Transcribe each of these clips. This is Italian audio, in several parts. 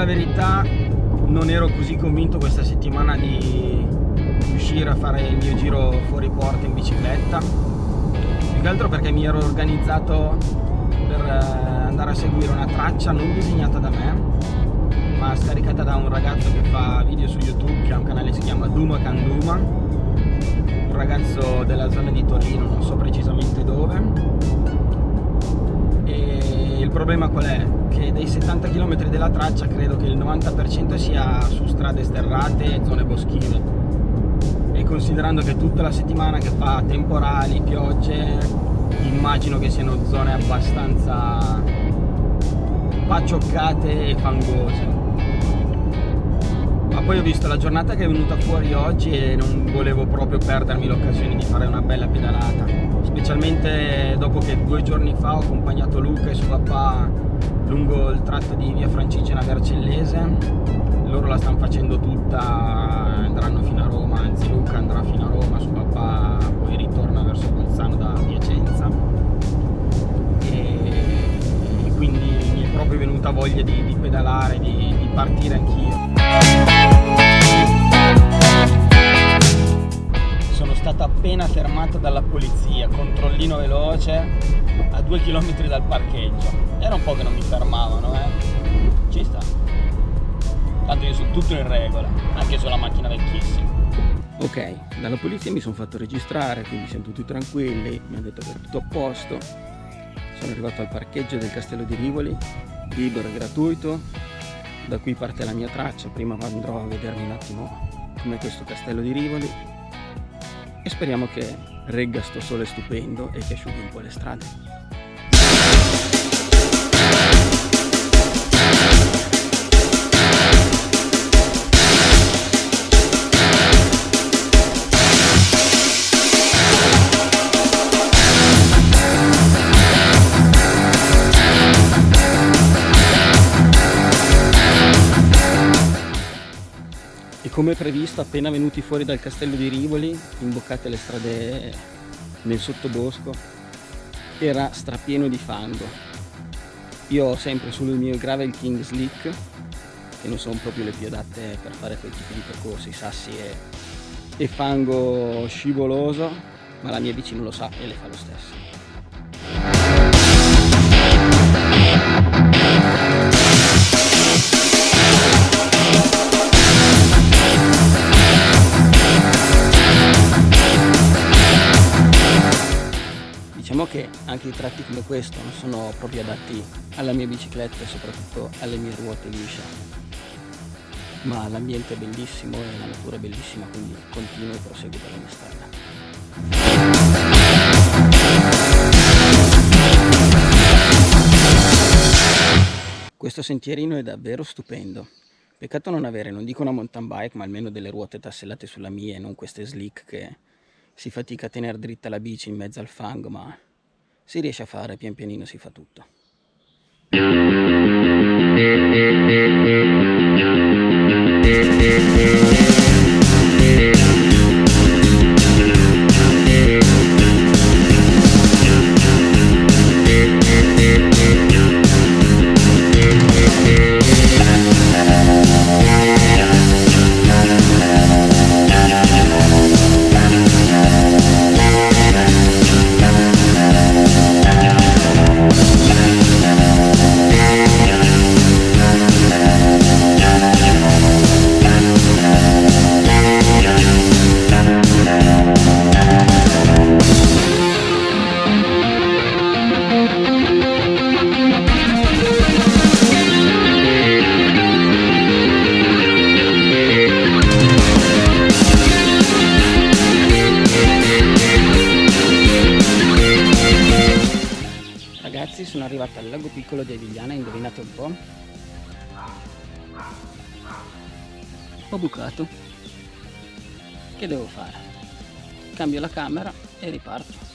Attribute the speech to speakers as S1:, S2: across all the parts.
S1: la verità non ero così convinto questa settimana di riuscire a fare il mio giro fuori porta in bicicletta. Più che altro perché mi ero organizzato per eh, andare a seguire una traccia non disegnata da me ma scaricata da un ragazzo che fa video su youtube che ha un canale che si chiama Duma Kanduma un ragazzo della zona di Torino non so precisamente dove il problema qual è? che dei 70 km della traccia credo che il 90% sia su strade sterrate e zone boschive. E considerando che tutta la settimana che fa temporali, piogge immagino che siano zone abbastanza paccioccate e fangose. Ma poi ho visto la giornata che è venuta fuori oggi e non volevo proprio perdermi l'occasione di fare una bella pedalata specialmente dopo che due giorni fa ho accompagnato Luca e suo papà lungo il tratto di via Francigena Vercellese loro la stanno facendo tutta andranno fino a Roma anzi Luca andrà fino a Roma suo papà poi ritorna verso Bolzano da Piacenza e, quindi mi è proprio venuta voglia di, di pedalare di, di partire anch'io stato appena fermato dalla polizia controllino veloce a due chilometri dal parcheggio. Era un po' che non mi fermavano eh. Ci sta. Tanto io sono tutto in regola anche sulla macchina vecchissima. Ok dalla polizia mi sono fatto registrare quindi siamo tutti tranquilli mi hanno detto che è tutto a posto. Sono arrivato al parcheggio del castello di Rivoli libero e gratuito. Da qui parte la mia traccia prima andrò a vedermi un attimo come questo castello di Rivoli speriamo che regga sto sole stupendo e che asciughi un po' le strade come previsto appena venuti fuori dal castello di Rivoli imboccate le strade nel sottobosco era strapieno di fango. Io ho sempre sul mio gravel king slick che non sono proprio le più adatte per fare quel tipo di percorsi sassi e, e fango scivoloso ma la mia bici non lo sa e le fa lo stesso anche i tratti come questo non sono proprio adatti alla mia bicicletta e soprattutto alle mie ruote lisce. Ma l'ambiente è bellissimo e la natura è bellissima quindi continuo e proseguo per la mia strada. Questo sentierino è davvero stupendo. Peccato non avere non dico una mountain bike ma almeno delle ruote tassellate sulla mia e non queste slick che si fatica a tenere dritta la bici in mezzo al fango ma si riesce a fare pian pianino si fa tutto arrivato al lago piccolo di Avigliana, indovinate un po'? Ho bucato. Che devo fare? Cambio la camera e riparto.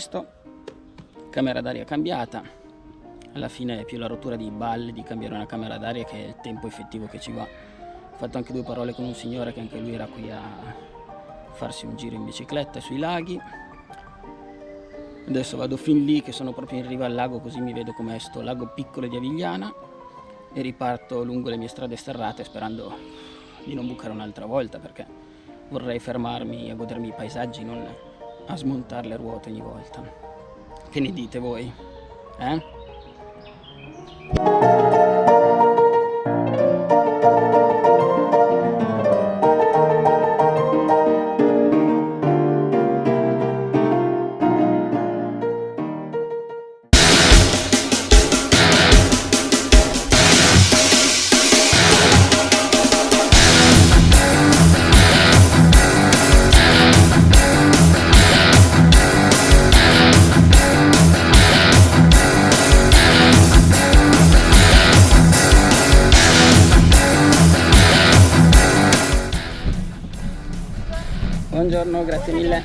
S1: Visto camera d'aria cambiata. Alla fine è più la rottura di balle di cambiare una camera d'aria che il tempo effettivo che ci va. Ho fatto anche due parole con un signore che anche lui era qui a farsi un giro in bicicletta sui laghi. Adesso vado fin lì che sono proprio in riva al lago così mi vedo com'è sto lago piccolo di Avigliana. E riparto lungo le mie strade sterrate sperando di non bucare un'altra volta perché vorrei fermarmi a godermi i paesaggi non a smontare le ruote ogni volta che ne dite voi? eh? Buongiorno, grazie mille.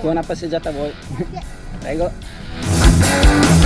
S1: Buona passeggiata a voi. Prego.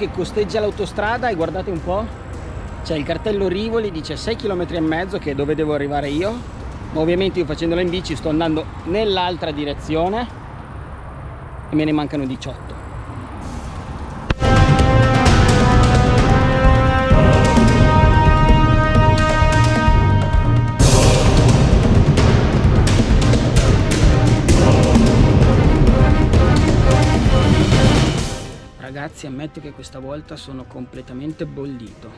S1: Che costeggia l'autostrada e guardate un po' c'è il cartello Rivoli dice 6 km e mezzo che è dove devo arrivare io. Ma ovviamente io facendola in bici sto andando nell'altra direzione e me ne mancano 18 ragazzi ammetto che questa volta sono completamente bollito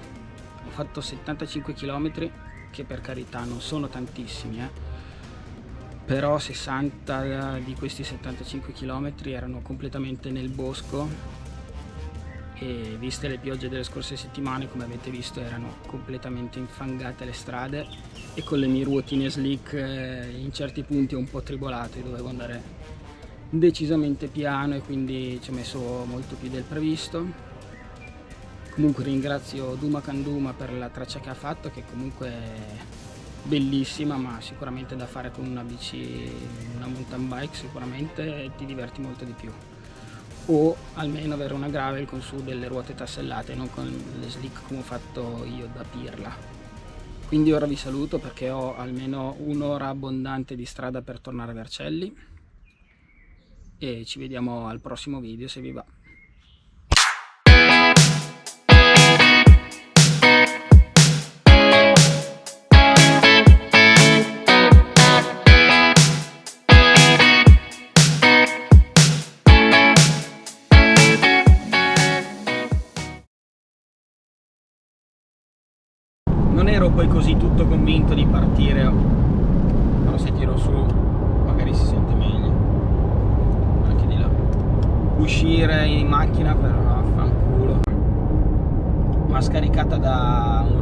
S1: ho fatto 75 km che per carità non sono tantissimi eh? però 60 di questi 75 km erano completamente nel bosco e viste le piogge delle scorse settimane come avete visto erano completamente infangate le strade e con le mie ruotine slick eh, in certi punti un po' tribolate dovevo andare decisamente piano e quindi ci ho messo molto più del previsto. Comunque ringrazio Duma Kanduma per la traccia che ha fatto che comunque è bellissima ma sicuramente da fare con una bici una mountain bike sicuramente ti diverti molto di più. O almeno avere una gravel con su delle ruote tassellate non con le slick come ho fatto io da pirla. Quindi ora vi saluto perché ho almeno un'ora abbondante di strada per tornare a Vercelli e ci vediamo al prossimo video se vi va. Uscire in macchina però affanculo ma scaricata da un